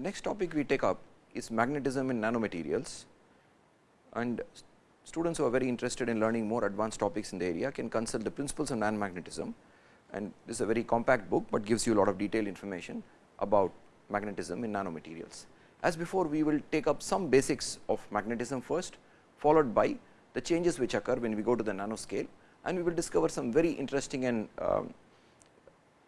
The next topic we take up is magnetism in nanomaterials. And students who are very interested in learning more advanced topics in the area can consult the principles of nanomagnetism. And this is a very compact book, but gives you a lot of detailed information about magnetism in nanomaterials. As before we will take up some basics of magnetism first followed by the changes which occur when we go to the nanoscale. And we will discover some very interesting and um,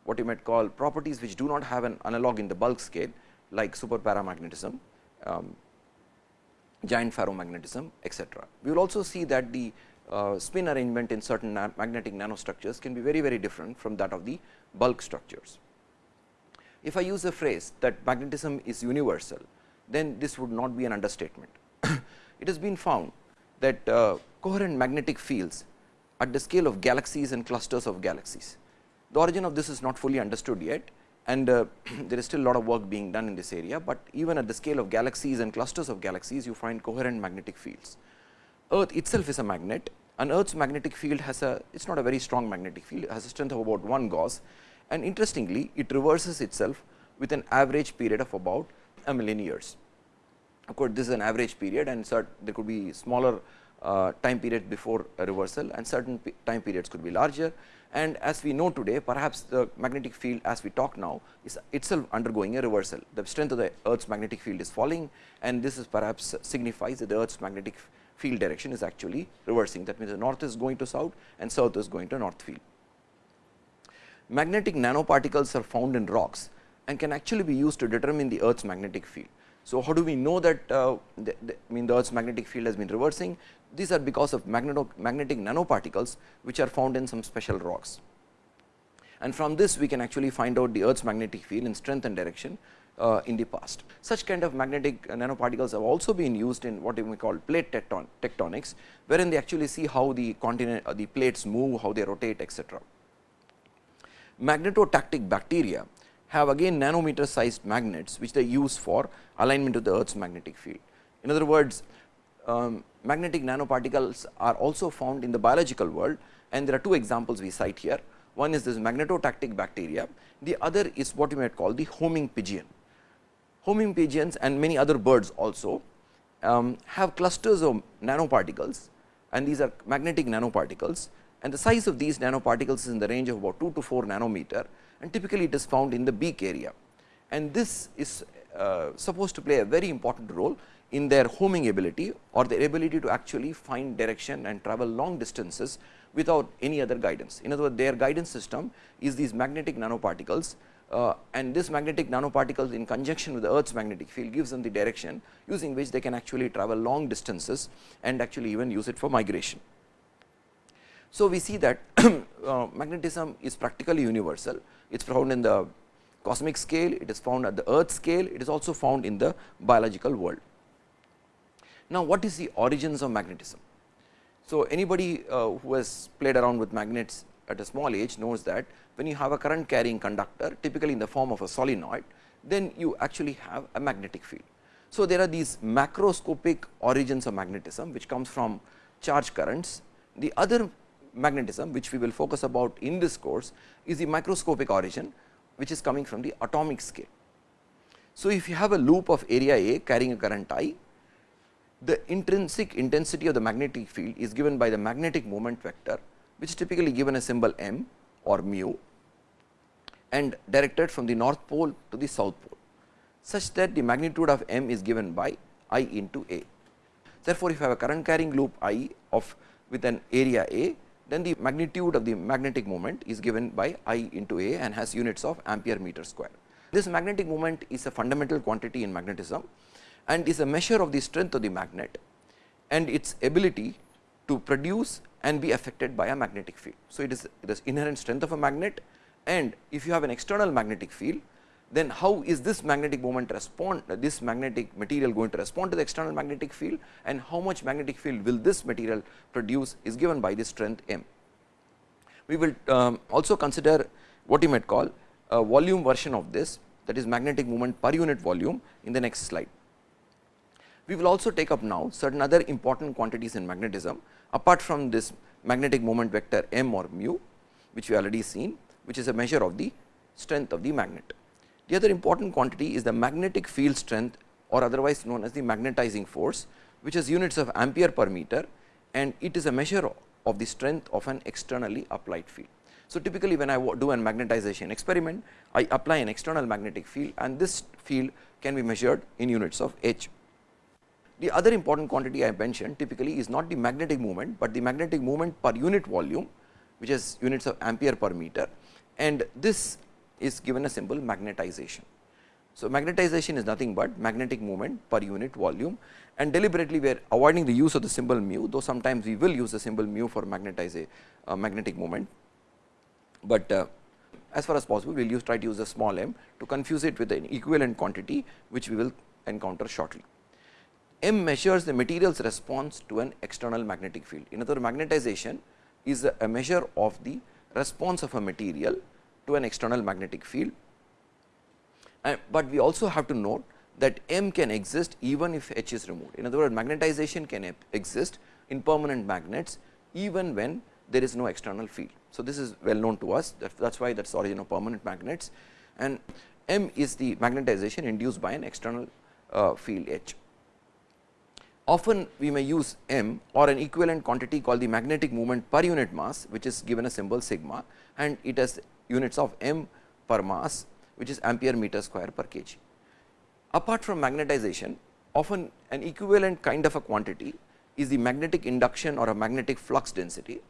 what you might call properties which do not have an analog in the bulk scale like super paramagnetism, um, giant ferromagnetism etc. We will also see that the uh, spin arrangement in certain na magnetic nanostructures can be very very different from that of the bulk structures. If I use the phrase that magnetism is universal, then this would not be an understatement. it has been found that uh, coherent magnetic fields at the scale of galaxies and clusters of galaxies the origin of this is not fully understood yet and uh, there is still a lot of work being done in this area, but even at the scale of galaxies and clusters of galaxies you find coherent magnetic fields. Earth itself is a magnet and Earth's magnetic field has a it is not a very strong magnetic field, has a strength of about 1 Gauss and interestingly it reverses itself with an average period of about a million years. Of course, this is an average period and there could be smaller uh, time period before reversal and certain time periods could be larger and as we know today perhaps the magnetic field as we talk now is itself undergoing a reversal. The strength of the earth's magnetic field is falling and this is perhaps signifies that the earth's magnetic field direction is actually reversing that means the north is going to south and south is going to north field. Magnetic nanoparticles are found in rocks and can actually be used to determine the earth's magnetic field. So, how do we know that uh, the, the, I mean the earth's magnetic field has been reversing? These are because of magnetic nanoparticles which are found in some special rocks. And from this we can actually find out the earth's magnetic field in strength and direction uh, in the past. Such kind of magnetic nanoparticles have also been used in what we call plate tecton tectonics, wherein they actually see how the continent uh, the plates move, how they rotate etc. Magnetotactic bacteria have again nanometer sized magnets which they use for alignment of the earth's magnetic field. In other words, um, magnetic nanoparticles are also found in the biological world and there are two examples we cite here. One is this magnetotactic bacteria, the other is what you might call the homing pigeon. Homing pigeons and many other birds also um, have clusters of nanoparticles and these are magnetic nanoparticles and the size of these nanoparticles is in the range of about 2 to 4 nanometer and typically it is found in the beak area. And this is uh, supposed to play a very important role in their homing ability or their ability to actually find direction and travel long distances without any other guidance. In other words, their guidance system is these magnetic nanoparticles uh, and this magnetic nanoparticles in conjunction with the earth's magnetic field gives them the direction using which they can actually travel long distances and actually even use it for migration. So, we see that uh, magnetism is practically universal it is found in the cosmic scale, it is found at the earth scale, it is also found in the biological world. Now, what is the origins of magnetism? So, anybody uh, who has played around with magnets at a small age knows that when you have a current carrying conductor typically in the form of a solenoid, then you actually have a magnetic field. So, there are these macroscopic origins of magnetism which comes from charge currents. The other magnetism which we will focus about in this course is the microscopic origin which is coming from the atomic scale. So, if you have a loop of area A carrying a current I, the intrinsic intensity of the magnetic field is given by the magnetic moment vector which is typically given a symbol m or mu and directed from the north pole to the south pole such that the magnitude of m is given by I into A. Therefore, if you have a current carrying loop I of with an area A then the magnitude of the magnetic moment is given by I into A and has units of ampere meter square. This magnetic moment is a fundamental quantity in magnetism and is a measure of the strength of the magnet and its ability to produce and be affected by a magnetic field. So, it is the inherent strength of a magnet and if you have an external magnetic field then how is this magnetic moment respond this magnetic material going to respond to the external magnetic field and how much magnetic field will this material produce is given by the strength m. We will um, also consider what you might call a volume version of this that is magnetic moment per unit volume in the next slide. We will also take up now certain other important quantities in magnetism apart from this magnetic moment vector m or mu which we already seen which is a measure of the strength of the magnet. The other important quantity is the magnetic field strength or otherwise known as the magnetizing force, which is units of ampere per meter and it is a measure of the strength of an externally applied field. So, typically when I do an magnetization experiment, I apply an external magnetic field and this field can be measured in units of H. The other important quantity I mentioned typically is not the magnetic moment, but the magnetic moment per unit volume which is units of ampere per meter and this is given a symbol magnetization. So, magnetization is nothing but magnetic moment per unit volume and deliberately we are avoiding the use of the symbol mu, though sometimes we will use the symbol mu for magnetize uh, magnetic moment, but uh, as far as possible we will use try to use a small m to confuse it with an equivalent quantity which we will encounter shortly. M measures the material's response to an external magnetic field. In other words, magnetization is a measure of the response of a material to an external magnetic field uh, but we also have to note that M can exist even if H is removed. In other words, magnetization can exist in permanent magnets even when there is no external field. So, this is well known to us that is why that is origin of permanent magnets and M is the magnetization induced by an external uh, field H. Often we may use M or an equivalent quantity called the magnetic moment per unit mass which is given a symbol sigma and it has units of M per mass which is ampere meter square per kg. Apart from magnetization, often an equivalent kind of a quantity is the magnetic induction or a magnetic flux density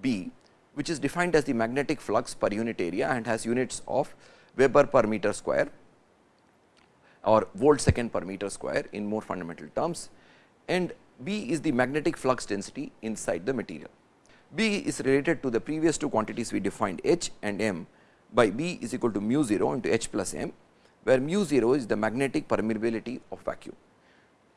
B, which is defined as the magnetic flux per unit area and has units of Weber per meter square or volt second per meter square in more fundamental terms and B is the magnetic flux density inside the material. B is related to the previous two quantities we defined H and M by B is equal to mu 0 into H plus m, where mu 0 is the magnetic permeability of vacuum.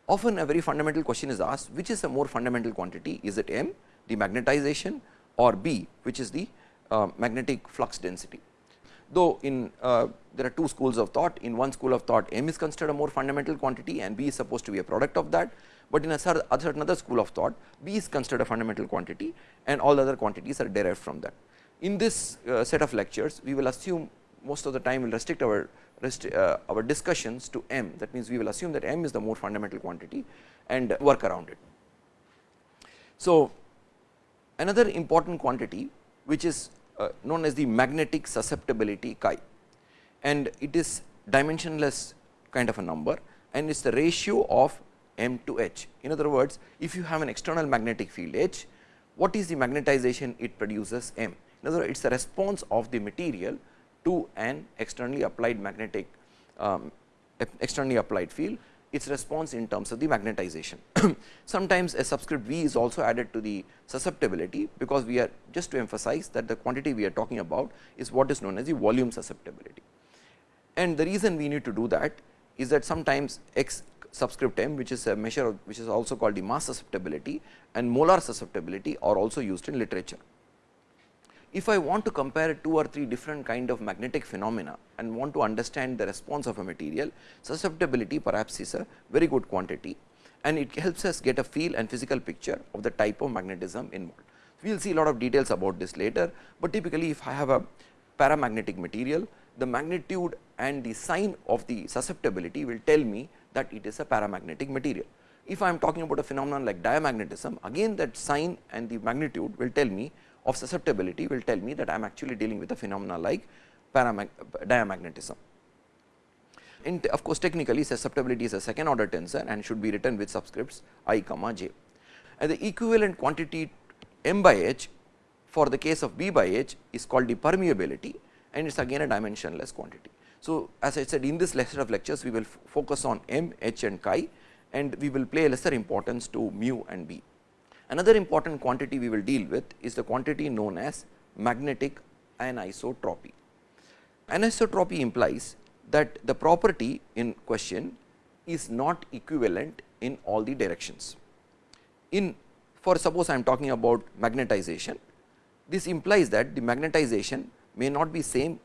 Often a very fundamental question is asked which is a more fundamental quantity is it m the magnetization or B which is the uh, magnetic flux density. Though in uh, there are two schools of thought in one school of thought m is considered a more fundamental quantity and B is supposed to be a product of that, but in a certain other school of thought B is considered a fundamental quantity and all other quantities are derived from that. In this uh, set of lectures, we will assume most of the time we will restrict our uh, our discussions to m. That means, we will assume that m is the more fundamental quantity and work around it. So, another important quantity which is uh, known as the magnetic susceptibility chi and it is dimensionless kind of a number and it is the ratio of m to h. In other words, if you have an external magnetic field h, what is the magnetization it produces m in other words, it is the response of the material to an externally applied magnetic um, externally applied field its response in terms of the magnetization. Sometimes a subscript V is also added to the susceptibility, because we are just to emphasize that the quantity we are talking about is what is known as the volume susceptibility. And the reason we need to do that is that sometimes x subscript m which is a measure of, which is also called the mass susceptibility and molar susceptibility are also used in literature. If I want to compare two or three different kind of magnetic phenomena and want to understand the response of a material, susceptibility perhaps is a very good quantity and it helps us get a feel and physical picture of the type of magnetism involved. We will see a lot of details about this later, but typically if I have a paramagnetic material, the magnitude and the sign of the susceptibility will tell me that it is a paramagnetic material. If I am talking about a phenomenon like diamagnetism, again that sign and the magnitude will tell me of susceptibility will tell me that I am actually dealing with a phenomena like diamagnetism. Of course, technically susceptibility is a second order tensor and should be written with subscripts i comma j. And the equivalent quantity m by h for the case of b by h is called the permeability and it is again a dimensionless quantity. So, as I said in this lecture of lectures we will focus on m, h and chi and we will play lesser importance to mu and b. Another important quantity we will deal with is the quantity known as magnetic anisotropy. Anisotropy implies that the property in question is not equivalent in all the directions. In for suppose I am talking about magnetization, this implies that the magnetization may not be same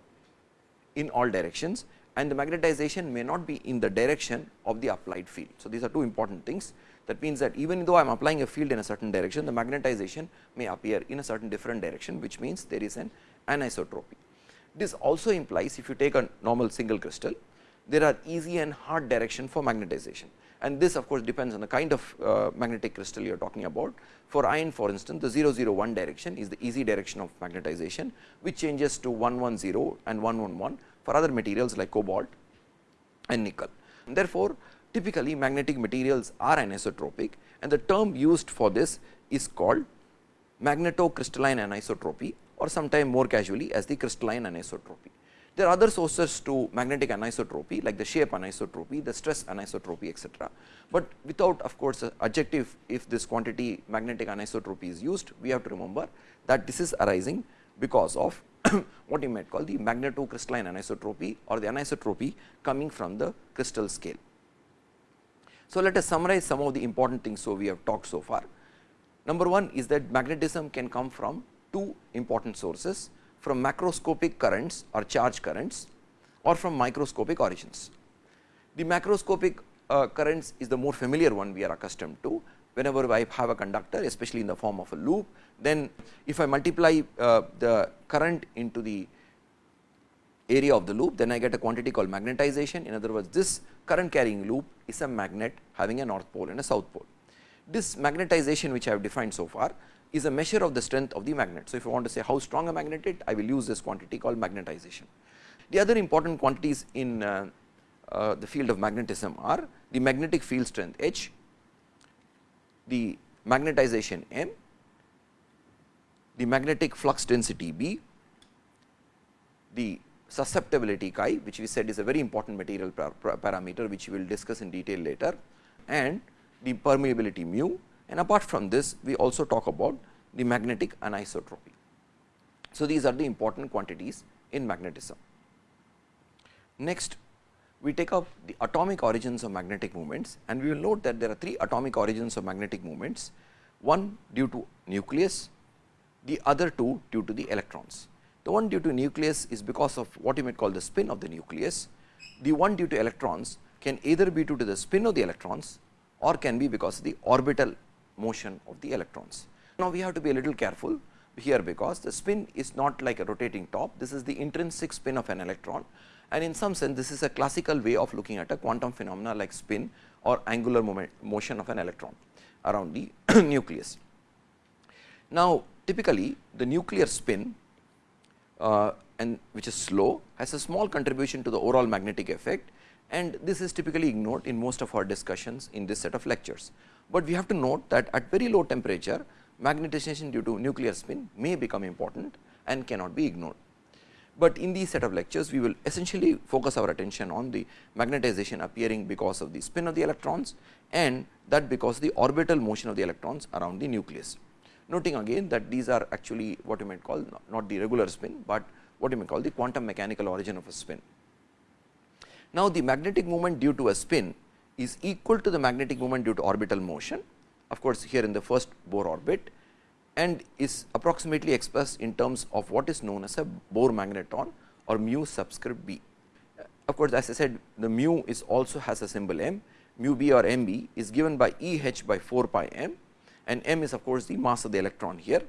in all directions and the magnetization may not be in the direction of the applied field. So, these are two important things that means that even though I am applying a field in a certain direction, the magnetization may appear in a certain different direction, which means there is an anisotropy. This also implies if you take a normal single crystal, there are easy and hard direction for magnetization and this of course, depends on the kind of uh, magnetic crystal you are talking about. For iron for instance, the 001 direction is the easy direction of magnetization, which changes to 110 and 111 for other materials like cobalt and nickel. And therefore, typically magnetic materials are anisotropic and the term used for this is called magnetocrystalline anisotropy or sometime more casually as the crystalline anisotropy. There are other sources to magnetic anisotropy like the shape anisotropy, the stress anisotropy etc. But without of course, adjective if this quantity magnetic anisotropy is used, we have to remember that this is arising because of what you might call the magnetocrystalline anisotropy or the anisotropy coming from the crystal scale. So, let us summarize some of the important things so we have talked so far. Number one is that magnetism can come from two important sources from macroscopic currents or charge currents or from microscopic origins. The macroscopic uh, currents is the more familiar one we are accustomed to whenever I have a conductor especially in the form of a loop then if I multiply uh, the current into the area of the loop then I get a quantity called magnetization in other words this current carrying loop is a magnet having a north pole and a south pole. This magnetization which I have defined so far is a measure of the strength of the magnet. So, if you want to say how strong a magnet is, I will use this quantity called magnetization. The other important quantities in uh, uh, the field of magnetism are the magnetic field strength H, the magnetization M, the magnetic flux density B, the susceptibility chi which we said is a very important material parameter which we will discuss in detail later and the permeability mu and apart from this, we also talk about the magnetic anisotropy. So, these are the important quantities in magnetism. Next, we take up the atomic origins of magnetic moments and we will note that there are three atomic origins of magnetic moments, one due to nucleus, the other two due to the electrons. The one due to nucleus is because of what you might call the spin of the nucleus, the one due to electrons can either be due to the spin of the electrons or can be because of the orbital motion of the electrons. Now, we have to be a little careful here because the spin is not like a rotating top, this is the intrinsic spin of an electron and in some sense this is a classical way of looking at a quantum phenomena like spin or angular moment, motion of an electron around the nucleus. Now, typically the nuclear spin uh, and which is slow has a small contribution to the overall magnetic effect and this is typically ignored in most of our discussions in this set of lectures but we have to note that at very low temperature magnetization due to nuclear spin may become important and cannot be ignored. But in these set of lectures we will essentially focus our attention on the magnetization appearing because of the spin of the electrons and that because the orbital motion of the electrons around the nucleus. Noting again that these are actually what you might call not the regular spin, but what you may call the quantum mechanical origin of a spin. Now, the magnetic moment due to a spin is equal to the magnetic moment due to orbital motion of course, here in the first Bohr orbit and is approximately expressed in terms of what is known as a Bohr magneton or mu subscript b. Of course, as I said the mu is also has a symbol m, mu b or m b is given by E h by 4 pi m and m is of course, the mass of the electron here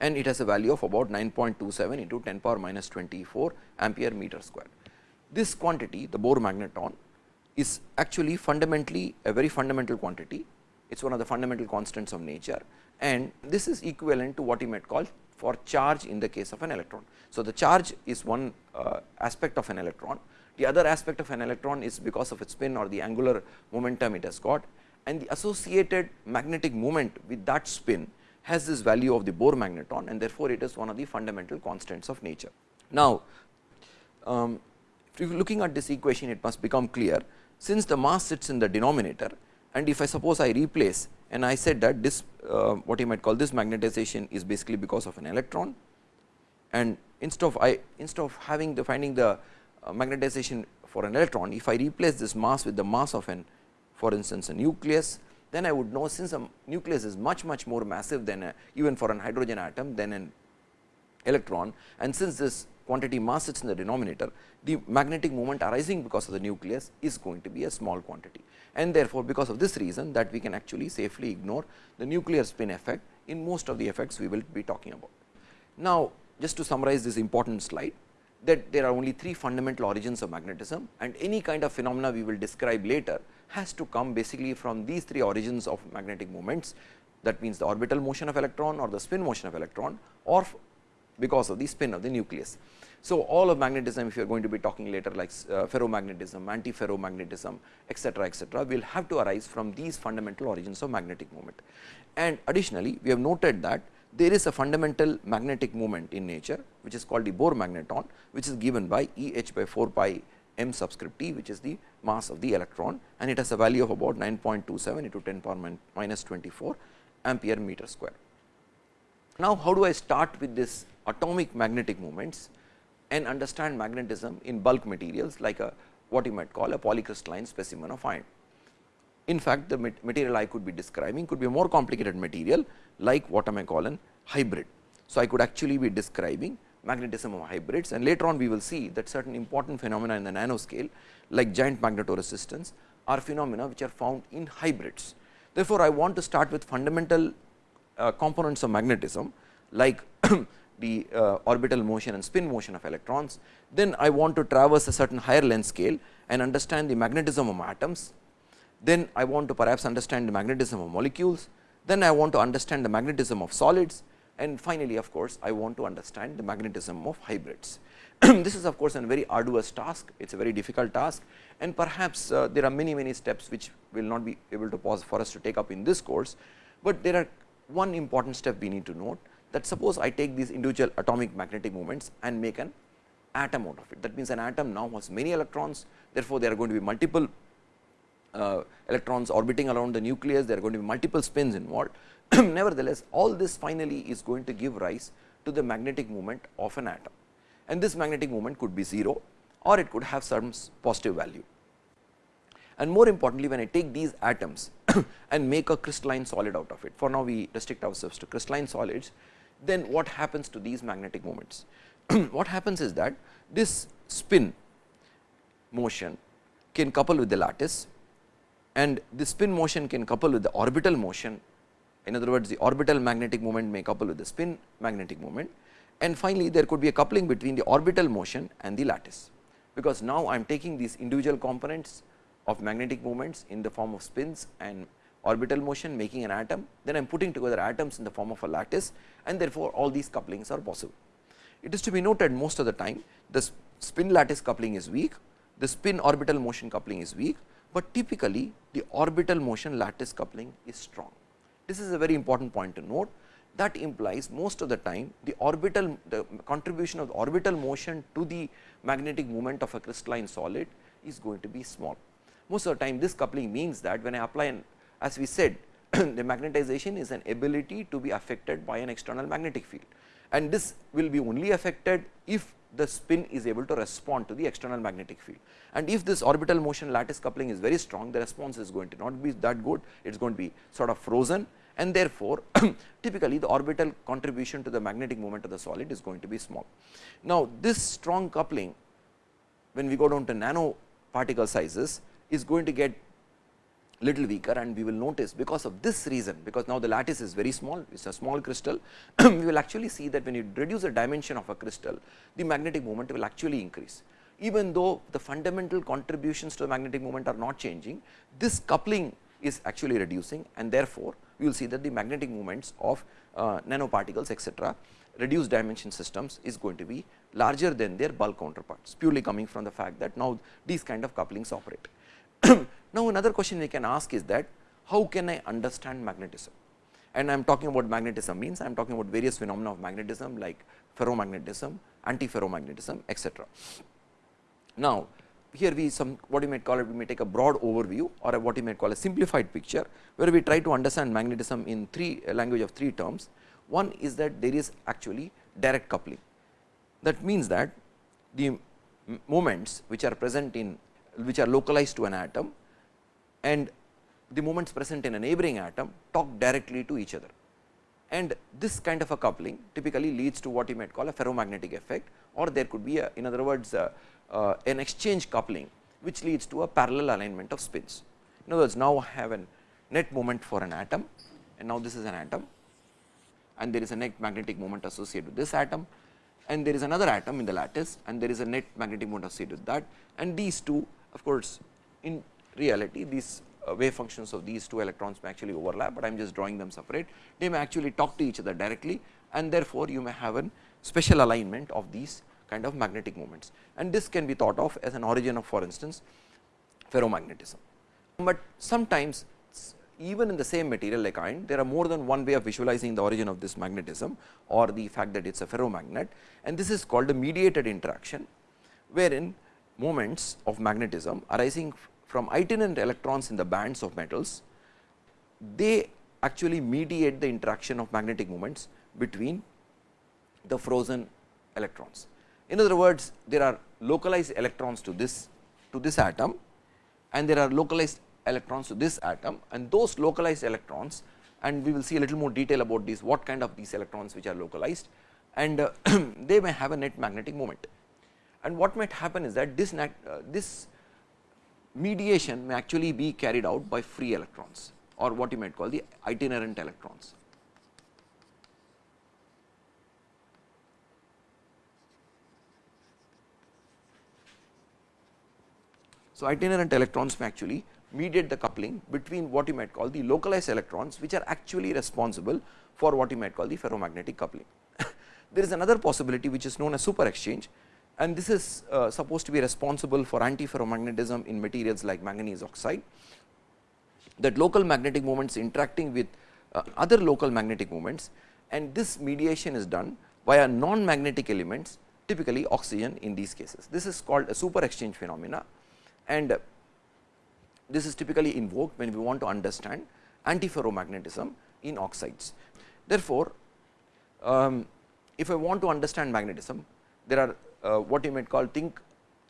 and it has a value of about 9.27 into 10 power minus 24 ampere meter square. This quantity the Bohr magneton is actually fundamentally a very fundamental quantity. It is one of the fundamental constants of nature and this is equivalent to what you might call for charge in the case of an electron. So, the charge is one uh, aspect of an electron, the other aspect of an electron is because of its spin or the angular momentum it has got and the associated magnetic moment with that spin has this value of the Bohr magneton and therefore, it is one of the fundamental constants of nature. Now, um, looking at this equation it must become clear. Since the mass sits in the denominator and if I suppose I replace and I said that this uh, what you might call this magnetization is basically because of an electron and instead of I instead of having the finding the uh, magnetization for an electron if I replace this mass with the mass of an for instance a nucleus then I would know since a nucleus is much much more massive than a, even for an hydrogen atom than an electron and since this quantity mass sits in the denominator, the magnetic moment arising because of the nucleus is going to be a small quantity. And therefore, because of this reason that we can actually safely ignore the nuclear spin effect in most of the effects we will be talking about. Now, just to summarize this important slide, that there are only three fundamental origins of magnetism and any kind of phenomena we will describe later has to come basically from these three origins of magnetic moments that means the orbital motion of electron or the spin motion of electron or because of the spin of the nucleus. So, all of magnetism if you are going to be talking later like uh, ferromagnetism, antiferromagnetism etcetera etcetera will have to arise from these fundamental origins of magnetic moment. And additionally we have noted that there is a fundamental magnetic moment in nature which is called the Bohr magneton which is given by E h by 4 pi m subscript t which is the mass of the electron and it has a value of about 9.27 into 10 power minus 24 ampere meter square. Now, how do I start with this atomic magnetic moments and understand magnetism in bulk materials like a what you might call a polycrystalline specimen of iron. In fact, the material I could be describing could be a more complicated material like what am I may call an hybrid. So, I could actually be describing magnetism of hybrids and later on we will see that certain important phenomena in the nanoscale like giant magnetoresistance are phenomena which are found in hybrids. Therefore, I want to start with fundamental components of magnetism like the uh, orbital motion and spin motion of electrons. Then I want to traverse a certain higher length scale and understand the magnetism of atoms. Then I want to perhaps understand the magnetism of molecules. Then I want to understand the magnetism of solids and finally, of course, I want to understand the magnetism of hybrids. this is of course, a very arduous task, it is a very difficult task and perhaps uh, there are many many steps which will not be able to pause for us to take up in this course, but there are one important step we need to note that suppose I take these individual atomic magnetic moments and make an atom out of it. That means, an atom now has many electrons, therefore, there are going to be multiple uh, electrons orbiting around the nucleus, there are going to be multiple spins involved. Nevertheless, all this finally is going to give rise to the magnetic moment of an atom and this magnetic moment could be 0 or it could have some positive value. And more importantly, when I take these atoms and make a crystalline solid out of it, for now we restrict ourselves to crystalline solids, then what happens to these magnetic moments? what happens is that this spin motion can couple with the lattice and the spin motion can couple with the orbital motion. In other words, the orbital magnetic moment may couple with the spin magnetic moment and finally, there could be a coupling between the orbital motion and the lattice, because now I am taking these individual components of magnetic moments in the form of spins and orbital motion making an atom, then I am putting together atoms in the form of a lattice and therefore, all these couplings are possible. It is to be noted most of the time the spin lattice coupling is weak, the spin orbital motion coupling is weak, but typically the orbital motion lattice coupling is strong. This is a very important point to note that implies most of the time the orbital the contribution of the orbital motion to the magnetic moment of a crystalline solid is going to be small. Most of the time this coupling means that when I apply an as we said the magnetization is an ability to be affected by an external magnetic field and this will be only affected if the spin is able to respond to the external magnetic field. And if this orbital motion lattice coupling is very strong, the response is going to not be that good, it is going to be sort of frozen and therefore, typically the orbital contribution to the magnetic moment of the solid is going to be small. Now, this strong coupling when we go down to nano particle sizes is going to get little weaker and we will notice because of this reason because now the lattice is very small it is a small crystal we will actually see that when you reduce the dimension of a crystal the magnetic moment will actually increase even though the fundamental contributions to the magnetic moment are not changing this coupling is actually reducing and therefore we will see that the magnetic moments of uh, nanoparticles etcetera reduced dimension systems is going to be larger than their bulk counterparts purely coming from the fact that now these kind of couplings operate. now, another question we can ask is that how can I understand magnetism and I am talking about magnetism means I am talking about various phenomena of magnetism like ferromagnetism, antiferromagnetism etcetera. Now, here we some what you might call it we may take a broad overview or what you might call a simplified picture where we try to understand magnetism in three uh, language of three terms. One is that there is actually direct coupling that means that the moments which are present in which are localized to an atom and the moments present in a neighboring atom talk directly to each other. And this kind of a coupling typically leads to what you might call a ferromagnetic effect or there could be a in other words uh, uh, an exchange coupling which leads to a parallel alignment of spins. In other words, now I have a net moment for an atom and now this is an atom and there is a net magnetic moment associated with this atom and there is another atom in the lattice and there is a net magnetic moment associated with that and these two of course, in reality these uh, wave functions of these two electrons may actually overlap, but I am just drawing them separate. They may actually talk to each other directly and therefore, you may have a special alignment of these kind of magnetic moments and this can be thought of as an origin of for instance ferromagnetism. But sometimes even in the same material like iron there are more than one way of visualizing the origin of this magnetism or the fact that it is a ferromagnet and this is called a mediated interaction wherein moments of magnetism arising from itinerant electrons in the bands of metals they actually mediate the interaction of magnetic moments between the frozen electrons. In other words, there are localized electrons to this to this atom and there are localized electrons to this atom and those localized electrons and we will see a little more detail about these what kind of these electrons which are localized and uh, they may have a net magnetic moment. And what might happen is that this uh, this mediation may actually be carried out by free electrons or what you might call the itinerant electrons. So, itinerant electrons may actually mediate the coupling between what you might call the localized electrons, which are actually responsible for what you might call the ferromagnetic coupling. there is another possibility which is known as super exchange and this is uh, supposed to be responsible for antiferromagnetism in materials like manganese oxide that local magnetic moments interacting with uh, other local magnetic moments and this mediation is done via non magnetic elements typically oxygen in these cases. This is called a super exchange phenomena and this is typically invoked when we want to understand antiferromagnetism in oxides. Therefore, um, if I want to understand magnetism, there are uh, what you might call think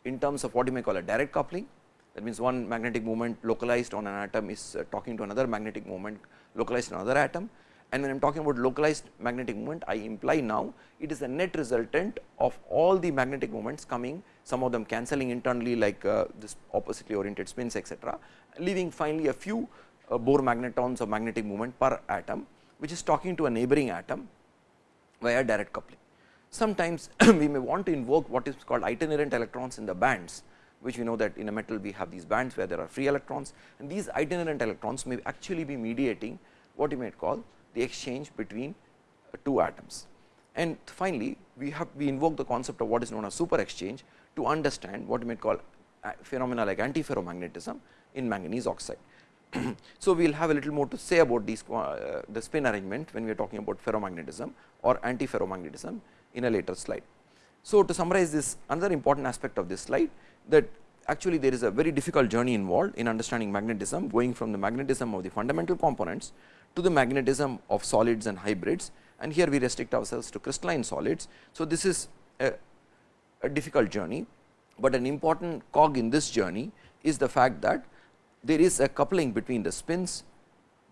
in terms of what you may call a direct coupling. That means, one magnetic moment localized on an atom is uh, talking to another magnetic moment localized on another atom and when I am talking about localized magnetic moment, I imply now it is a net resultant of all the magnetic moments coming, some of them cancelling internally like uh, this oppositely oriented spins etcetera, leaving finally a few uh, Bohr magnetons of magnetic moment per atom, which is talking to a neighboring atom via direct coupling. Sometimes we may want to invoke what is called itinerant electrons in the bands, which we know that in a metal we have these bands where there are free electrons and these itinerant electrons may actually be mediating what you might call the exchange between uh, two atoms. And finally, we have we invoke the concept of what is known as super exchange to understand what we may call uh, phenomena like antiferromagnetism in manganese oxide. so, we will have a little more to say about these uh, the spin arrangement when we are talking about ferromagnetism or antiferromagnetism in a later slide. So, to summarize this another important aspect of this slide that actually there is a very difficult journey involved in understanding magnetism going from the magnetism of the fundamental components to the magnetism of solids and hybrids and here we restrict ourselves to crystalline solids. So, this is a, a difficult journey, but an important cog in this journey is the fact that there is a coupling between the spins,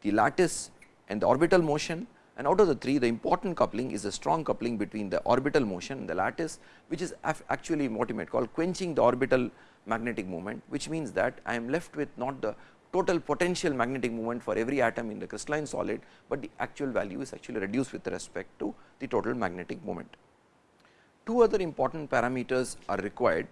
the lattice and the orbital motion and out of the three the important coupling is a strong coupling between the orbital motion and the lattice which is actually what you might call quenching the orbital magnetic moment which means that I am left with not the total potential magnetic moment for every atom in the crystalline solid, but the actual value is actually reduced with respect to the total magnetic moment. Two other important parameters are required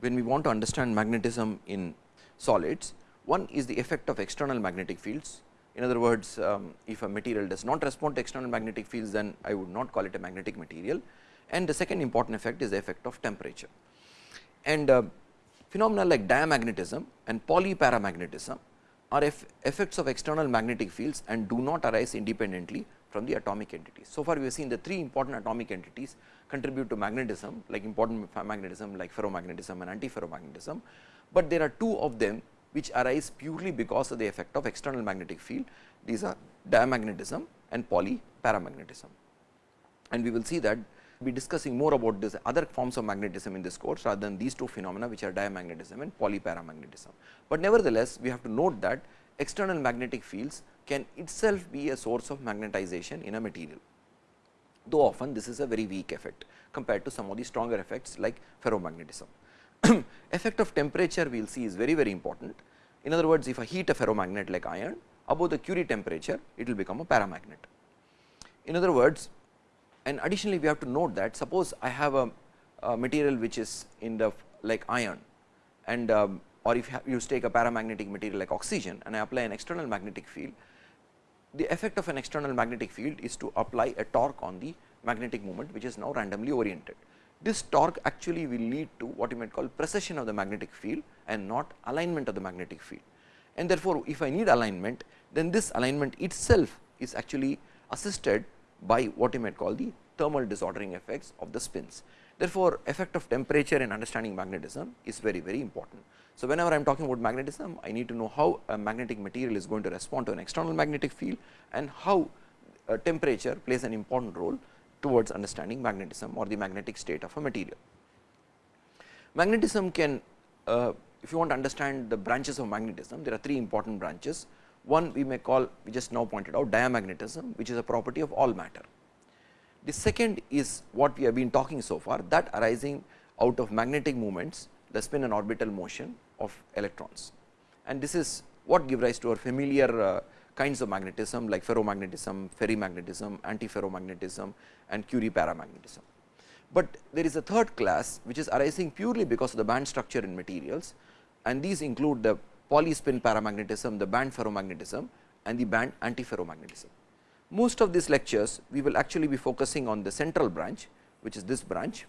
when we want to understand magnetism in solids. One is the effect of external magnetic fields. In other words, um, if a material does not respond to external magnetic fields, then I would not call it a magnetic material. And the second important effect is the effect of temperature. And uh, Phenomena like diamagnetism and Pauli paramagnetism are effects of external magnetic fields and do not arise independently from the atomic entities. So far, we have seen the three important atomic entities contribute to magnetism like important magnetism like ferromagnetism and antiferromagnetism, but there are two of them which arise purely because of the effect of external magnetic field. These are diamagnetism and Pauli paramagnetism. And we will see that be discussing more about this other forms of magnetism in this course rather than these two phenomena which are diamagnetism and Pauli paramagnetism. But nevertheless, we have to note that external magnetic fields can itself be a source of magnetization in a material, though often this is a very weak effect compared to some of the stronger effects like ferromagnetism. effect of temperature we will see is very very important. In other words, if I heat a ferromagnet like iron above the Curie temperature, it will become a paramagnet. In other words, and additionally we have to note that suppose I have a, a material which is in the like iron and um, or if you take a paramagnetic material like oxygen and I apply an external magnetic field, the effect of an external magnetic field is to apply a torque on the magnetic moment which is now randomly oriented. This torque actually will lead to what you might call precession of the magnetic field and not alignment of the magnetic field. And therefore, if I need alignment then this alignment itself is actually assisted by what you might call the thermal disordering effects of the spins. Therefore, effect of temperature in understanding magnetism is very very important. So, whenever I am talking about magnetism, I need to know how a magnetic material is going to respond to an external magnetic field and how uh, temperature plays an important role towards understanding magnetism or the magnetic state of a material. Magnetism can, uh, if you want to understand the branches of magnetism, there are three important branches. One we may call, we just now pointed out diamagnetism, which is a property of all matter. The second is what we have been talking so far, that arising out of magnetic moments, the spin and orbital motion of electrons. And this is what give rise to our familiar uh, kinds of magnetism like ferromagnetism, ferrimagnetism, antiferromagnetism and Curie paramagnetism. But there is a third class which is arising purely because of the band structure in materials and these include the Pauli spin paramagnetism, the band ferromagnetism and the band antiferromagnetism. Most of these lectures we will actually be focusing on the central branch which is this branch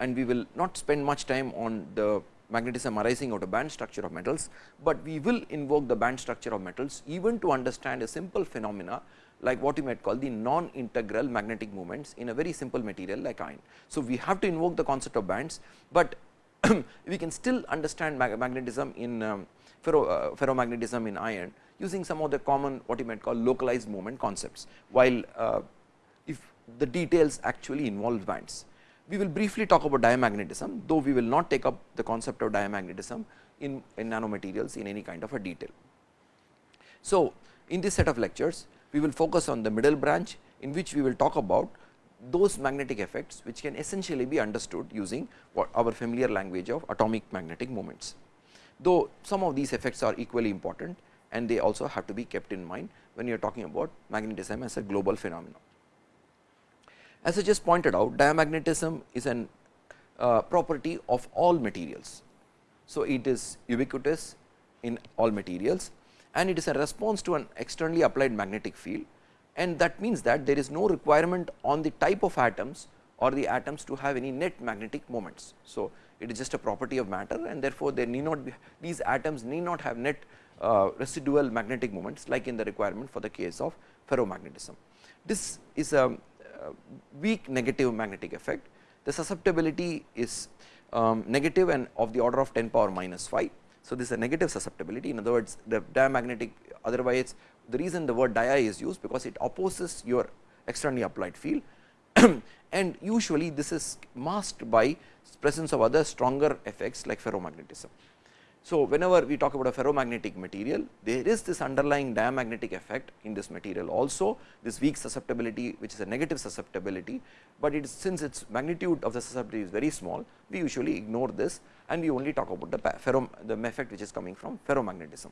and we will not spend much time on the magnetism arising out of band structure of metals, but we will invoke the band structure of metals even to understand a simple phenomena like what you might call the non-integral magnetic moments in a very simple material like iron. So, we have to invoke the concept of bands, but we can still understand mag magnetism in um, ferro, uh, ferromagnetism in iron using some of the common what you might call localized movement concepts, while uh, if the details actually involve bands. We will briefly talk about diamagnetism, though we will not take up the concept of diamagnetism in, in nanomaterials in any kind of a detail. So, in this set of lectures, we will focus on the middle branch in which we will talk about those magnetic effects which can essentially be understood using what our familiar language of atomic magnetic moments. Though some of these effects are equally important and they also have to be kept in mind when you are talking about magnetism as a global phenomenon. As I just pointed out diamagnetism is an uh, property of all materials. So, it is ubiquitous in all materials and it is a response to an externally applied magnetic field and that means that there is no requirement on the type of atoms or the atoms to have any net magnetic moments. So, it is just a property of matter and therefore, there need not be these atoms need not have net uh, residual magnetic moments like in the requirement for the case of ferromagnetism. This is a weak negative magnetic effect. The susceptibility is um, negative and of the order of 10 power minus 5. So, this is a negative susceptibility in other words the diamagnetic otherwise the reason the word dia is used because it opposes your externally applied field and usually this is masked by presence of other stronger effects like ferromagnetism. So, whenever we talk about a ferromagnetic material, there is this underlying diamagnetic effect in this material also this weak susceptibility which is a negative susceptibility, but it is since its magnitude of the susceptibility is very small, we usually ignore this and we only talk about the ferro the effect which is coming from ferromagnetism.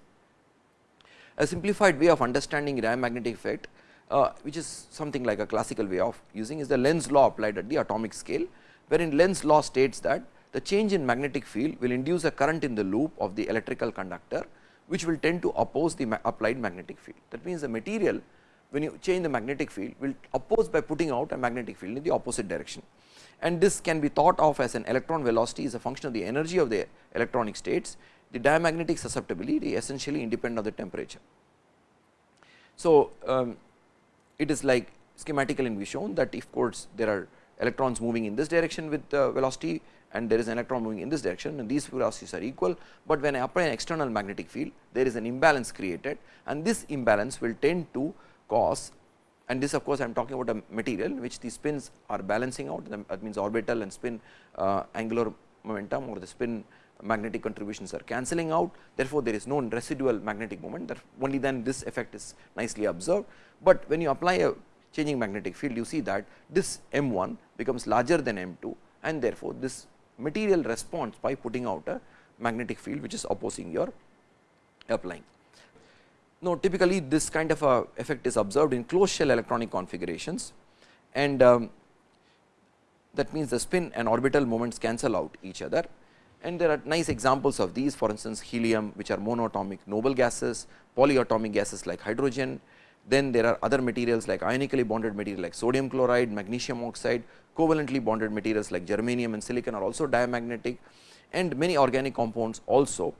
A simplified way of understanding diamagnetic effect uh, which is something like a classical way of using is the Lenz law applied at the atomic scale, wherein Lenz law states that the change in magnetic field will induce a current in the loop of the electrical conductor, which will tend to oppose the applied magnetic field. That means, the material when you change the magnetic field will oppose by putting out a magnetic field in the opposite direction. And this can be thought of as an electron velocity is a function of the energy of the electronic states, the diamagnetic susceptibility essentially independent of the temperature. So, um, it is like schematically we shown that if course there are electrons moving in this direction with the velocity and there is an electron moving in this direction and these velocities are equal, but when I apply an external magnetic field there is an imbalance created and this imbalance will tend to cause and this of course, I am talking about a material which the spins are balancing out. That means orbital and spin uh, angular momentum or the spin magnetic contributions are cancelling out. Therefore, there is no residual magnetic moment. That only then this effect is nicely observed, but when you apply a changing magnetic field you see that this M 1 becomes larger than M 2 and therefore, this material responds by putting out a magnetic field which is opposing your applying. Now, typically this kind of a effect is observed in closed shell electronic configurations and um, that means the spin and orbital moments cancel out each other and there are nice examples of these for instance helium which are monoatomic noble gases, polyatomic gases like hydrogen. Then there are other materials like ionically bonded material like sodium chloride, magnesium oxide, covalently bonded materials like germanium and silicon are also diamagnetic and many organic compounds also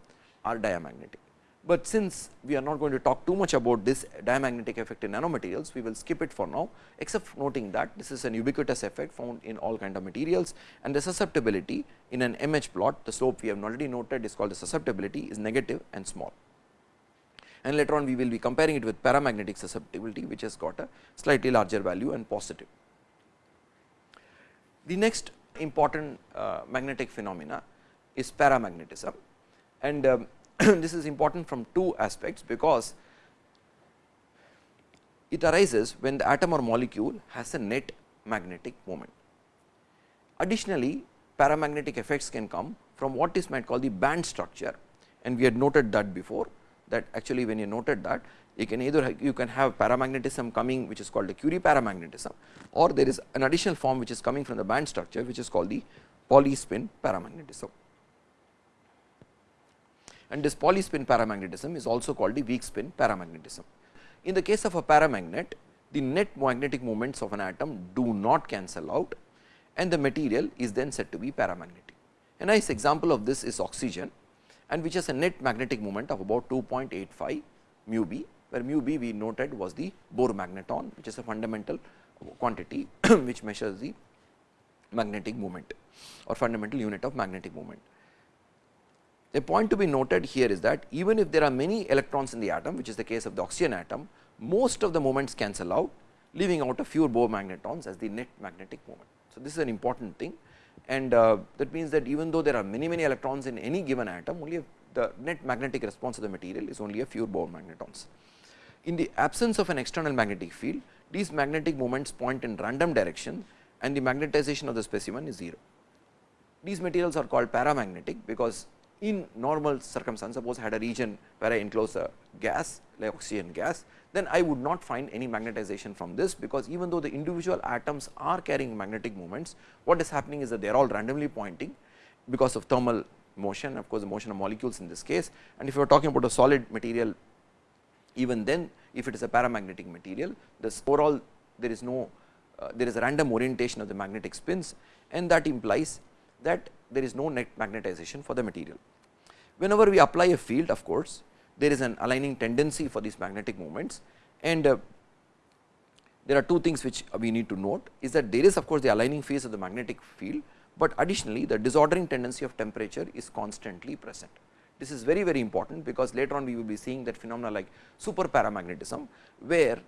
are diamagnetic. But since we are not going to talk too much about this diamagnetic effect in nanomaterials, we will skip it for now except noting that this is an ubiquitous effect found in all kind of materials and the susceptibility in an MH plot the slope we have already noted is called the susceptibility is negative and small. And later on we will be comparing it with paramagnetic susceptibility which has got a slightly larger value and positive. The next important uh, magnetic phenomena is paramagnetism and um, this is important from two aspects, because it arises when the atom or molecule has a net magnetic moment. Additionally, paramagnetic effects can come from what is might call the band structure and we had noted that before that actually when you noted that you can either you can have paramagnetism coming which is called the Curie paramagnetism or there is an additional form which is coming from the band structure which is called the Pauli spin paramagnetism and this Pauli spin paramagnetism is also called the weak spin paramagnetism. In the case of a paramagnet, the net magnetic moments of an atom do not cancel out and the material is then said to be paramagnetic. A nice example of this is oxygen and which has a net magnetic moment of about 2.85 mu b, where mu b we noted was the Bohr magneton, which is a fundamental quantity which measures the magnetic moment or fundamental unit of magnetic moment. A point to be noted here is that even if there are many electrons in the atom which is the case of the oxygen atom, most of the moments cancel out leaving out a few Bohr magnetons as the net magnetic moment. So, this is an important thing and uh, that means that even though there are many many electrons in any given atom only the net magnetic response of the material is only a few Bohr magnetons. In the absence of an external magnetic field these magnetic moments point in random direction and the magnetization of the specimen is 0. These materials are called paramagnetic because in normal circumstance suppose I had a region where I enclose a gas like oxygen gas then I would not find any magnetization from this because even though the individual atoms are carrying magnetic moments what is happening is that they are all randomly pointing because of thermal motion of course the motion of molecules in this case and if you are talking about a solid material even then if it is a paramagnetic material this overall there is no uh, there is a random orientation of the magnetic spins and that implies that there is no net magnetization for the material. Whenever we apply a field of course, there is an aligning tendency for these magnetic moments and uh, there are two things which we need to note is that there is of course, the aligning phase of the magnetic field, but additionally the disordering tendency of temperature is constantly present. This is very very important because later on we will be seeing that phenomena like super paramagnetism, where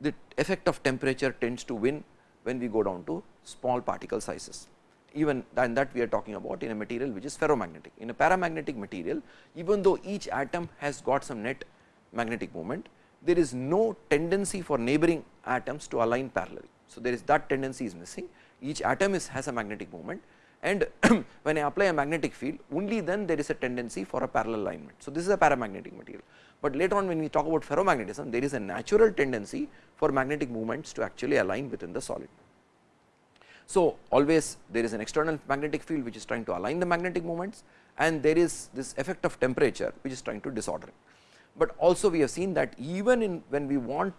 the effect of temperature tends to win when we go down to small particle sizes even than that we are talking about in a material which is ferromagnetic. In a paramagnetic material, even though each atom has got some net magnetic moment, there is no tendency for neighboring atoms to align parallel. So, there is that tendency is missing, each atom is has a magnetic moment and when I apply a magnetic field only then there is a tendency for a parallel alignment. So, this is a paramagnetic material, but later on when we talk about ferromagnetism there is a natural tendency for magnetic moments to actually align within the solid. So, always there is an external magnetic field which is trying to align the magnetic moments and there is this effect of temperature which is trying to disorder it. But also we have seen that even in when we want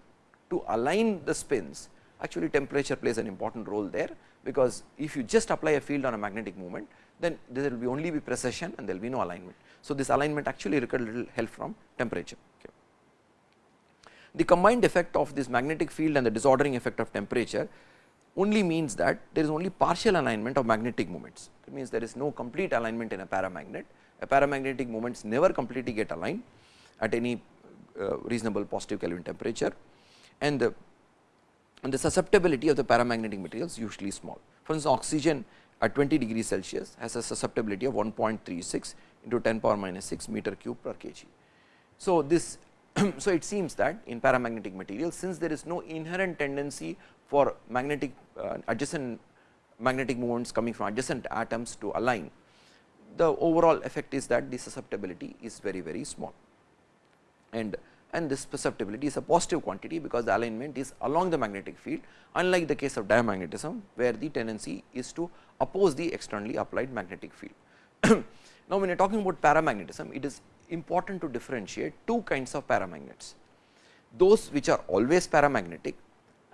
to align the spins actually temperature plays an important role there, because if you just apply a field on a magnetic moment then there will be only be precession and there will be no alignment. So, this alignment actually requires little help from temperature. Okay. The combined effect of this magnetic field and the disordering effect of temperature only means that there is only partial alignment of magnetic moments. That means, there is no complete alignment in a paramagnet. A paramagnetic moments never completely get aligned at any uh, reasonable positive Kelvin temperature and the, and the susceptibility of the paramagnetic materials usually small. For instance, oxygen at 20 degrees Celsius has a susceptibility of 1.36 into 10 power minus 6 meter cube per kg. So, this so it seems that in paramagnetic materials since there is no inherent tendency for magnetic uh, adjacent magnetic moments coming from adjacent atoms to align, the overall effect is that the susceptibility is very very small. And and this susceptibility is a positive quantity because the alignment is along the magnetic field unlike the case of diamagnetism where the tendency is to oppose the externally applied magnetic field. now, when you are talking about paramagnetism it is important to differentiate two kinds of paramagnets those which are always paramagnetic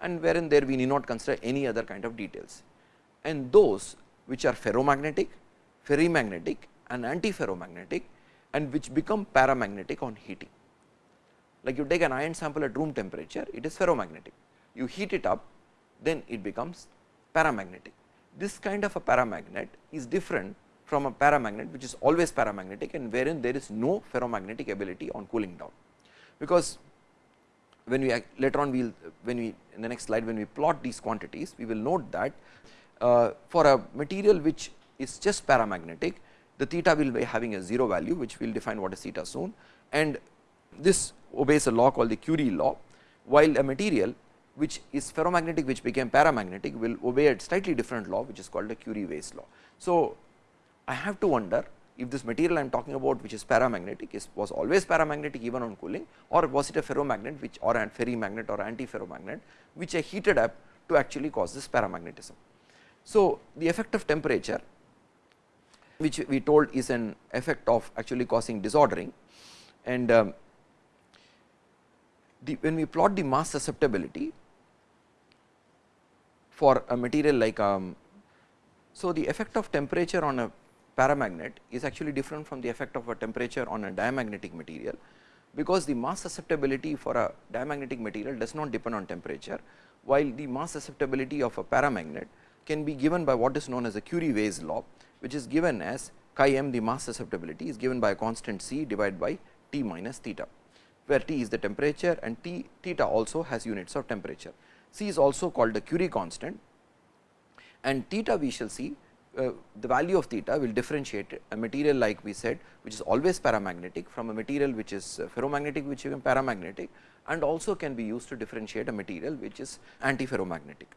and wherein there we need not consider any other kind of details and those which are ferromagnetic, ferrimagnetic and antiferromagnetic and which become paramagnetic on heating. Like you take an iron sample at room temperature, it is ferromagnetic. You heat it up, then it becomes paramagnetic. This kind of a paramagnet is different from a paramagnet which is always paramagnetic and wherein there is no ferromagnetic ability on cooling down. Because when we later on we will when we in the next slide when we plot these quantities we will note that uh, for a material which is just paramagnetic the theta will be having a 0 value which we will define what is theta soon and this obeys a law called the Curie law while a material which is ferromagnetic which became paramagnetic will obey a slightly different law which is called the Curie-Weiss law. So, I have to wonder if this material I am talking about which is paramagnetic is was always paramagnetic even on cooling or was it a ferromagnet which or a ferrimagnet or antiferromagnet which I heated up to actually cause this paramagnetism. So, the effect of temperature which we told is an effect of actually causing disordering and um, the, when we plot the mass susceptibility for a material like um, so the effect of temperature on a paramagnet is actually different from the effect of a temperature on a diamagnetic material, because the mass susceptibility for a diamagnetic material does not depend on temperature, while the mass susceptibility of a paramagnet can be given by what is known as the Curie-Weiss law, which is given as chi m the mass susceptibility is given by a constant c divided by T minus theta, where T is the temperature and T theta also has units of temperature. C is also called the Curie constant and theta we shall see uh, the value of theta will differentiate a material like we said which is always paramagnetic from a material which is uh, ferromagnetic which is paramagnetic and also can be used to differentiate a material which is antiferromagnetic.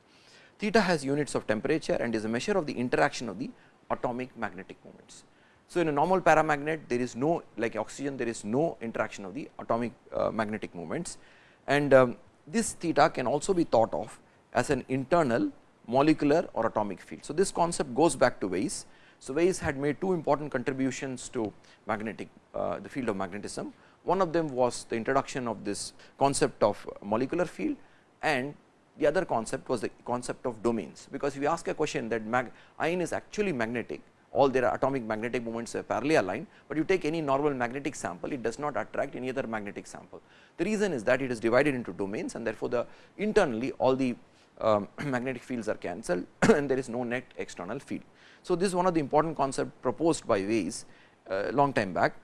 Theta has units of temperature and is a measure of the interaction of the atomic magnetic moments. So, in a normal paramagnet there is no like oxygen there is no interaction of the atomic uh, magnetic moments and um, this theta can also be thought of as an internal molecular or atomic field. So, this concept goes back to Weiss. So, Weiss had made two important contributions to magnetic uh, the field of magnetism. One of them was the introduction of this concept of molecular field and the other concept was the concept of domains, because if you ask a question that mag iron is actually magnetic all their atomic magnetic moments are parallel aligned, but you take any normal magnetic sample it does not attract any other magnetic sample. The reason is that it is divided into domains and therefore, the internally all the um, magnetic fields are cancelled and there is no net external field. So, this is one of the important concept proposed by Weiss uh, long time back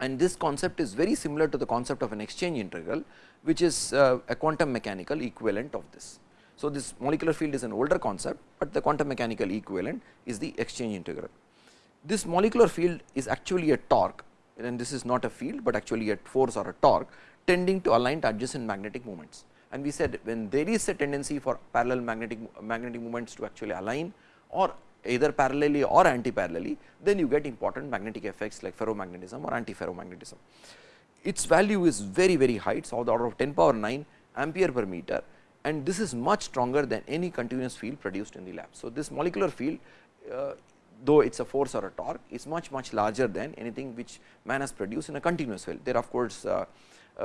and this concept is very similar to the concept of an exchange integral which is uh, a quantum mechanical equivalent of this. So, this molecular field is an older concept, but the quantum mechanical equivalent is the exchange integral. This molecular field is actually a torque and this is not a field, but actually a force or a torque tending to align to adjacent magnetic moments and we said when there is a tendency for parallel magnetic magnetic moments to actually align or either parallelly or anti-parallelly, then you get important magnetic effects like ferromagnetism or anti-ferromagnetism. Its value is very very high, it is of the order of 10 power 9 ampere per meter and this is much stronger than any continuous field produced in the lab. So, this molecular field uh, though it is a force or a torque is much much larger than anything which man has produced in a continuous field. There of course, uh,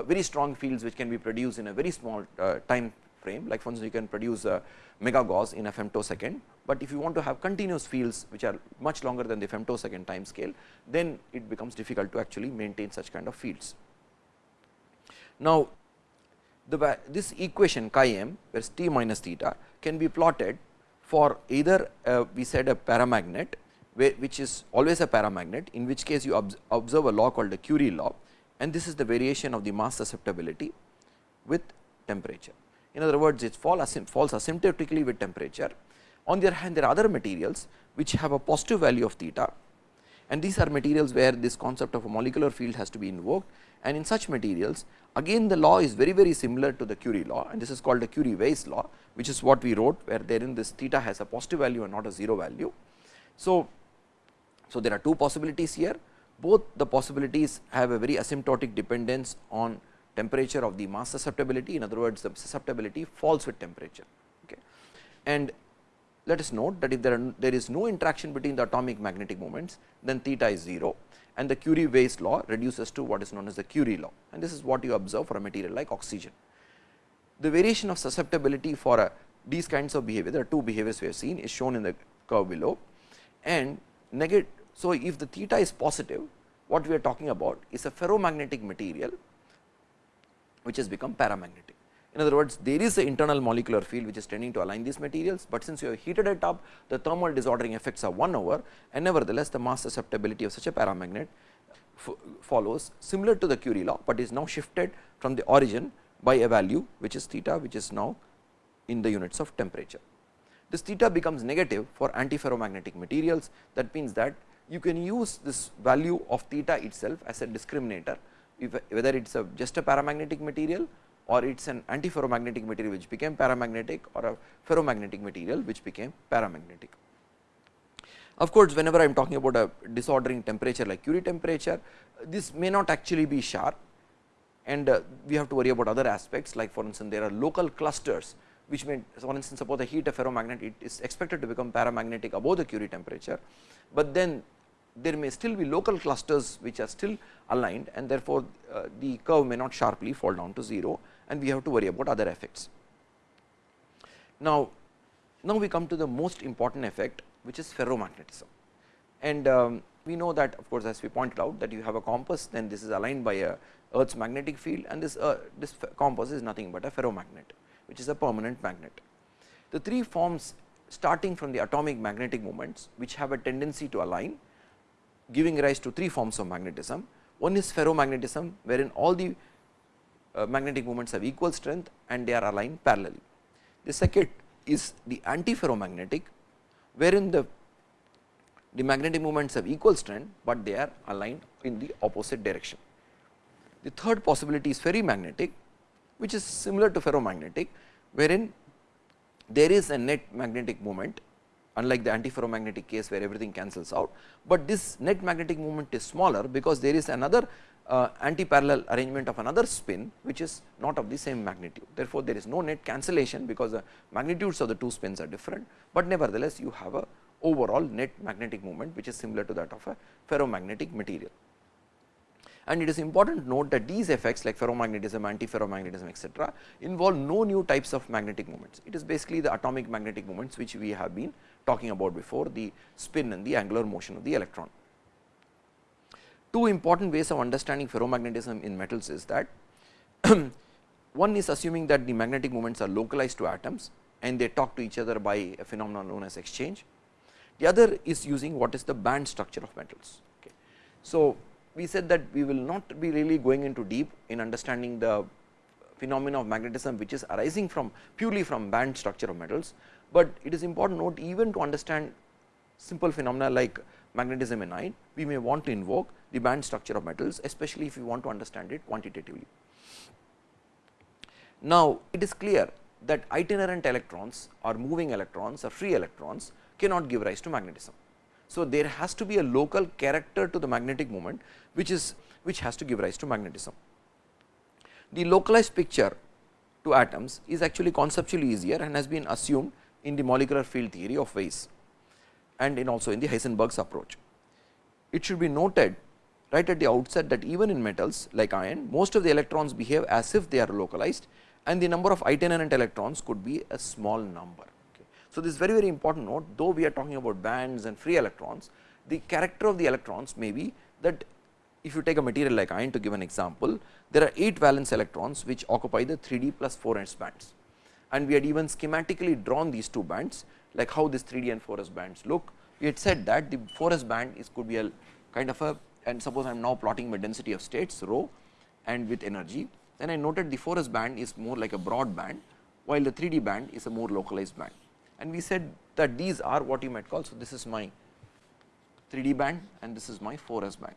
very strong fields which can be produced in a very small uh, time frame. Like for instance you can produce a mega Gauss in a femtosecond, but if you want to have continuous fields which are much longer than the femtosecond time scale then it becomes difficult to actually maintain such kind of fields. Now, the this equation chi m where is t minus theta can be plotted for either uh, we said a paramagnet which is always a paramagnet in which case you observe a law called the Curie law and this is the variation of the mass susceptibility with temperature. In other words, it falls asymptotically with temperature. On the other hand, there are other materials which have a positive value of theta and these are materials where this concept of a molecular field has to be invoked and in such materials again the law is very very similar to the Curie law and this is called the Curie-Weiss law which is what we wrote where therein this theta has a positive value and not a 0 value. So, so there are two possibilities here both the possibilities have a very asymptotic dependence on temperature of the mass susceptibility in other words the susceptibility falls with temperature. Okay. And let us note that if there, are, there is no interaction between the atomic magnetic moments then theta is 0 and the Curie Weiss law reduces to what is known as the Curie law and this is what you observe for a material like oxygen. The variation of susceptibility for a, these kinds of behavior there are two behaviors we have seen is shown in the curve below and negative. So, if the theta is positive what we are talking about is a ferromagnetic material which has become paramagnetic. In other words, there is an internal molecular field which is tending to align these materials, but since you have heated it up, the thermal disordering effects are 1 over and nevertheless, the mass susceptibility of such a paramagnet follows similar to the Curie law, but is now shifted from the origin by a value which is theta which is now in the units of temperature. This theta becomes negative for antiferromagnetic materials that means that you can use this value of theta itself as a discriminator if, whether it is a just a paramagnetic material or it is an antiferromagnetic material which became paramagnetic or a ferromagnetic material which became paramagnetic. Of course, whenever I am talking about a disordering temperature like Curie temperature, this may not actually be sharp and uh, we have to worry about other aspects like for instance, there are local clusters which may for instance, suppose the heat a ferromagnet it is expected to become paramagnetic above the Curie temperature, but then there may still be local clusters which are still aligned and therefore, uh, the curve may not sharply fall down to 0 and we have to worry about other effects. Now, now we come to the most important effect which is ferromagnetism and um, we know that of course, as we pointed out that you have a compass then this is aligned by a earth's magnetic field and this, uh, this compass is nothing but a ferromagnet which is a permanent magnet. The three forms starting from the atomic magnetic moments which have a tendency to align giving rise to three forms of magnetism. One is ferromagnetism wherein all the uh, magnetic moments have equal strength and they are aligned parallelly. The second is the antiferromagnetic wherein the the magnetic moments have equal strength, but they are aligned in the opposite direction. The third possibility is ferrimagnetic which is similar to ferromagnetic wherein there is a net magnetic moment unlike the antiferromagnetic case where everything cancels out, but this net magnetic moment is smaller because there is another uh, anti-parallel arrangement of another spin which is not of the same magnitude. Therefore, there is no net cancellation because the magnitudes of the two spins are different, but nevertheless you have a overall net magnetic moment which is similar to that of a ferromagnetic material. And it is important to note that these effects like ferromagnetism, antiferromagnetism etc., involve no new types of magnetic moments. It is basically the atomic magnetic moments which we have been talking about before the spin and the angular motion of the electron. Two important ways of understanding ferromagnetism in metals is that one is assuming that the magnetic moments are localized to atoms and they talk to each other by a phenomenon known as exchange. The other is using what is the band structure of metals. Okay. So, we said that we will not be really going into deep in understanding the phenomena of magnetism which is arising from purely from band structure of metals, but it is important note even to understand simple phenomena like magnetism in iron, we may want to invoke the band structure of metals especially if we want to understand it quantitatively. Now, it is clear that itinerant electrons or moving electrons or free electrons cannot give rise to magnetism. So, there has to be a local character to the magnetic moment which is which has to give rise to magnetism. The localized picture to atoms is actually conceptually easier and has been assumed in the molecular field theory of Weiss and in also in the Heisenberg's approach. It should be noted right at the outset that even in metals like iron, most of the electrons behave as if they are localized and the number of itinerant electrons could be a small number. Okay. So, this is very very important note though we are talking about bands and free electrons, the character of the electrons may be that if you take a material like iron to give an example, there are 8 valence electrons which occupy the 3d plus 4s bands and we had even schematically drawn these two bands like how this 3d and 4s bands look. We had said that the 4s band is could be a kind of a and suppose I am now plotting my density of states rho and with energy, then I noted the 4s band is more like a broad band, while the 3D band is a more localized band. And we said that these are what you might call, so this is my 3D band and this is my 4s band.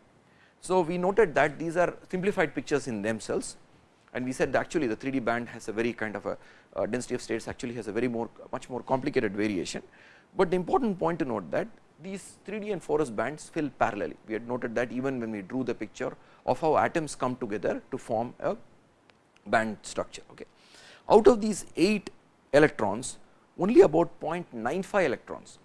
So, we noted that these are simplified pictures in themselves and we said actually the 3D band has a very kind of a uh, density of states actually has a very more much more complicated variation. But the important point to note that these 3D and 4s bands fill parallelly. We had noted that even when we drew the picture of how atoms come together to form a band structure. Okay. Out of these 8 electrons, only about 0.95 electrons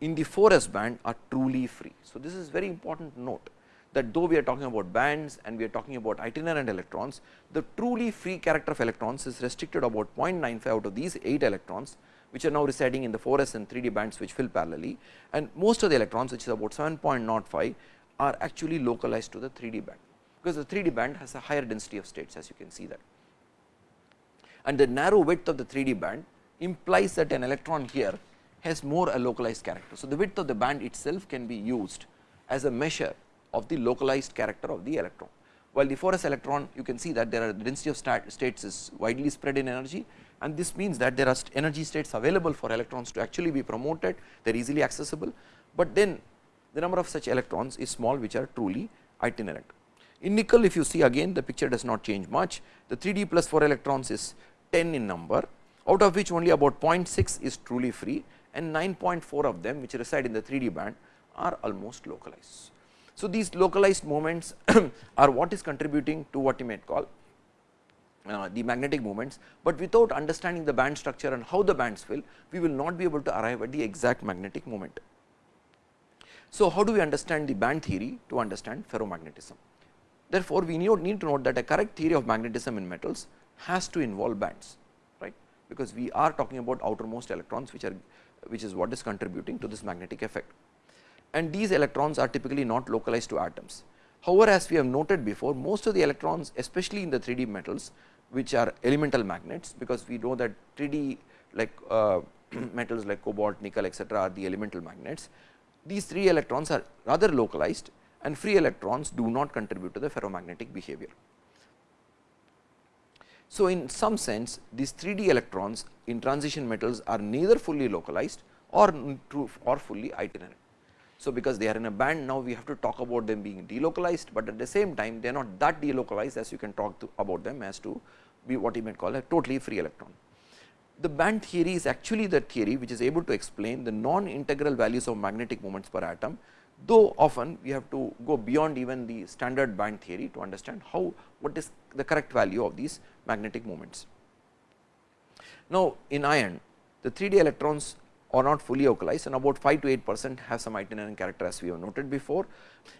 in the 4s band are truly free. So, this is very important note that though we are talking about bands and we are talking about itinerant electrons, the truly free character of electrons is restricted about 0.95 out of these 8 electrons, which are now residing in the 4s and 3d bands which fill parallelly and most of the electrons which is about 7.05 are actually localized to the 3d band, because the 3d band has a higher density of states as you can see that. And the narrow width of the 3d band implies that an electron here has more a localized character. So, the width of the band itself can be used as a measure of the localized character of the electron. While the 4s electron you can see that there are the density of states is widely spread in energy and this means that there are energy states available for electrons to actually be promoted, they are easily accessible, but then the number of such electrons is small which are truly itinerant. In nickel if you see again the picture does not change much, the 3d plus 4 electrons is 10 in number out of which only about 0.6 is truly free and 9.4 of them which reside in the 3d band are almost localized. So, these localized moments are what is contributing to what you might call uh, the magnetic moments, but without understanding the band structure and how the bands fill, we will not be able to arrive at the exact magnetic moment. So, how do we understand the band theory to understand ferromagnetism? Therefore, we need to note that a correct theory of magnetism in metals has to involve bands, right, because we are talking about outermost electrons which are which is what is contributing to this magnetic effect and these electrons are typically not localized to atoms. However, as we have noted before most of the electrons especially in the 3D metals which are elemental magnets, because we know that 3D like uh, metals like cobalt, nickel etcetera are the elemental magnets. These 3 electrons are rather localized and free electrons do not contribute to the ferromagnetic behavior. So, in some sense these 3D electrons in transition metals are neither fully localized or, or fully itinerant. So, because they are in a band now we have to talk about them being delocalized, but at the same time they are not that delocalized as you can talk about them as to be what you might call a totally free electron. The band theory is actually the theory which is able to explain the non-integral values of magnetic moments per atom, though often we have to go beyond even the standard band theory to understand how what is the correct value of these magnetic moments. Now, in iron the 3D electrons or not fully localized and about 5 to 8 percent have some itinerant character as we have noted before.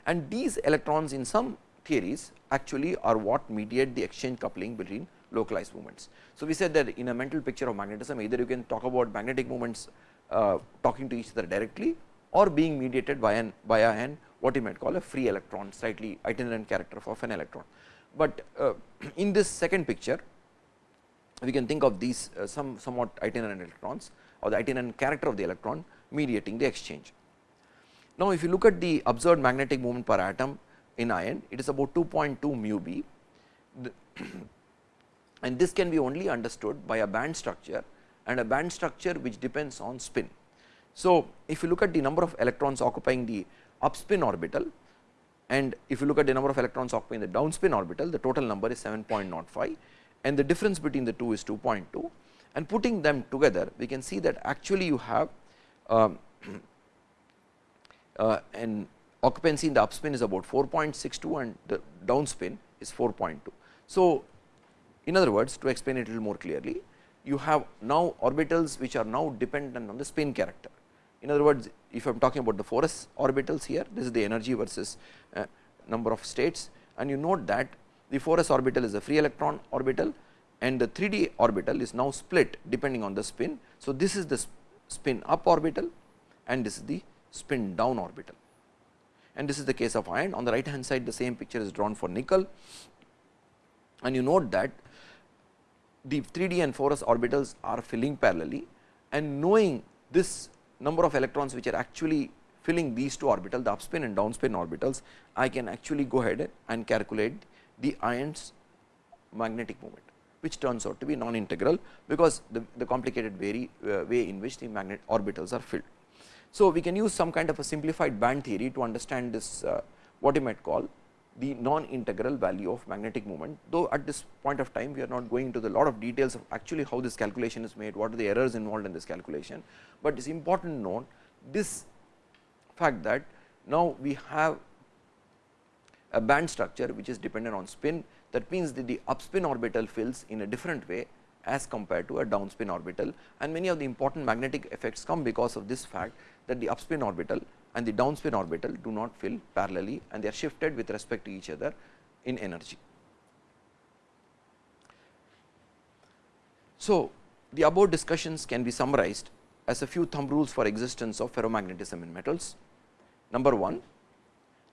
And these electrons in some theories actually are what mediate the exchange coupling between localized movements. So, we said that in a mental picture of magnetism either you can talk about magnetic movements uh, talking to each other directly or being mediated by an by a an what you might call a free electron slightly itinerant character of an electron. But uh, in this second picture we can think of these uh, some somewhat itinerant electrons or the itinerant character of the electron mediating the exchange. Now, if you look at the observed magnetic moment per atom in iron, it is about 2.2 mu b and this can be only understood by a band structure and a band structure which depends on spin. So, if you look at the number of electrons occupying the up spin orbital and if you look at the number of electrons occupying the down spin orbital, the total number is 7.05 and the difference between the two is 2.2 and putting them together we can see that actually you have um, uh, an occupancy in the upspin is about 4.62 and the downspin is 4.2. So, in other words to explain it a little more clearly you have now orbitals which are now dependent on the spin character. In other words if I am talking about the 4s orbitals here this is the energy versus uh, number of states and you note that the 4s orbital is a free electron orbital and the 3D orbital is now split depending on the spin. So, this is the spin up orbital and this is the spin down orbital and this is the case of iron. On the right hand side the same picture is drawn for nickel and you note that the 3D and 4s orbitals are filling parallelly and knowing this number of electrons which are actually filling these two orbitals the upspin and downspin orbitals I can actually go ahead and calculate the iron's magnetic moment which turns out to be non-integral, because the, the complicated very, uh, way in which the magnet orbitals are filled. So, we can use some kind of a simplified band theory to understand this uh, what you might call the non-integral value of magnetic moment, though at this point of time we are not going into the lot of details of actually how this calculation is made, what are the errors involved in this calculation, but it is important note this fact that now we have a band structure which is dependent on spin That means, that the upspin orbital fills in a different way as compared to a downspin orbital and many of the important magnetic effects come because of this fact that the upspin orbital and the downspin orbital do not fill parallelly and they are shifted with respect to each other in energy. So, the above discussions can be summarized as a few thumb rules for existence of ferromagnetism in metals. Number 1,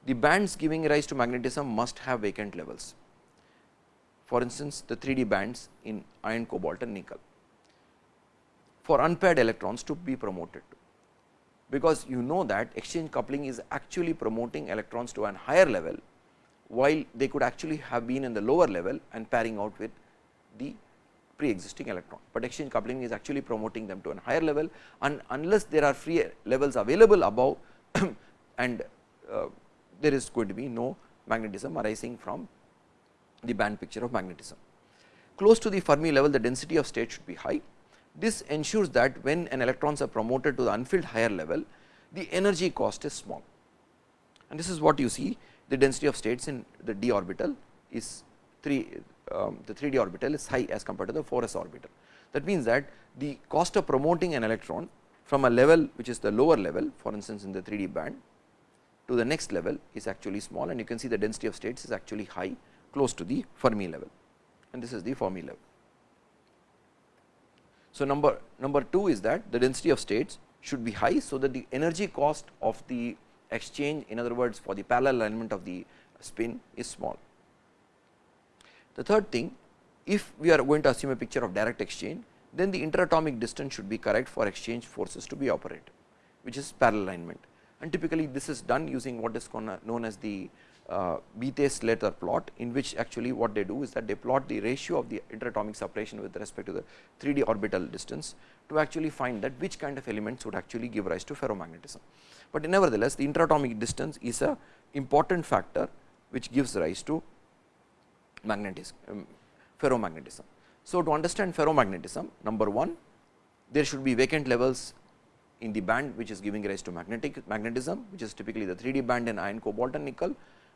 the bands giving rise to magnetism must have vacant levels. For instance, the 3D bands in iron, cobalt and nickel for unpaired electrons to be promoted to. because you know that exchange coupling is actually promoting electrons to an higher level, while they could actually have been in the lower level and pairing out with the pre existing electron, but exchange coupling is actually promoting them to a higher level and unless there are free levels available above and uh, there is going to be no magnetism arising from the band picture of magnetism. Close to the Fermi level the density of state should be high. This ensures that when an electrons are promoted to the unfilled higher level the energy cost is small and this is what you see the density of states in the d orbital is 3 um, the 3d orbital is high as compared to the 4s orbital. That means that the cost of promoting an electron from a level which is the lower level for instance in the 3d band to the next level is actually small and you can see the density of states is actually high close to the Fermi level and this is the Fermi level. So, number number 2 is that the density of states should be high. So, that the energy cost of the exchange in other words for the parallel alignment of the spin is small. The third thing if we are going to assume a picture of direct exchange then the interatomic distance should be correct for exchange forces to be operated which is parallel alignment and typically this is done using what is known as the uh, Bethe-Slater plot in which actually what they do is that they plot the ratio of the interatomic separation with respect to the 3D orbital distance to actually find that which kind of elements would actually give rise to ferromagnetism. But nevertheless the interatomic distance is a important factor which gives rise to magnetism um, ferromagnetism. So, to understand ferromagnetism number 1 there should be vacant levels in the band which is giving rise to magnetic magnetism which is typically the 3D band in iron, cobalt and nickel.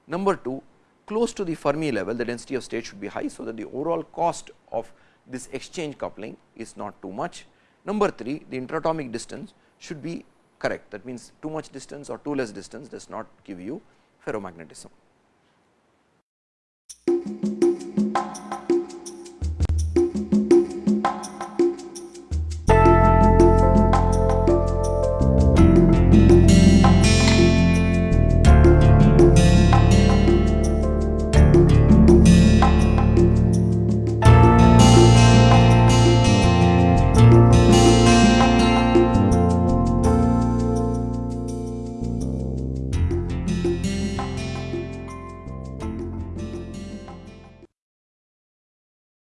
Number 2 close to the Fermi level the density of state should be high. So, that the overall cost of this exchange coupling is not too much. Number 3 the interatomic distance should be correct that means too much distance or too less distance does not give you ferromagnetism.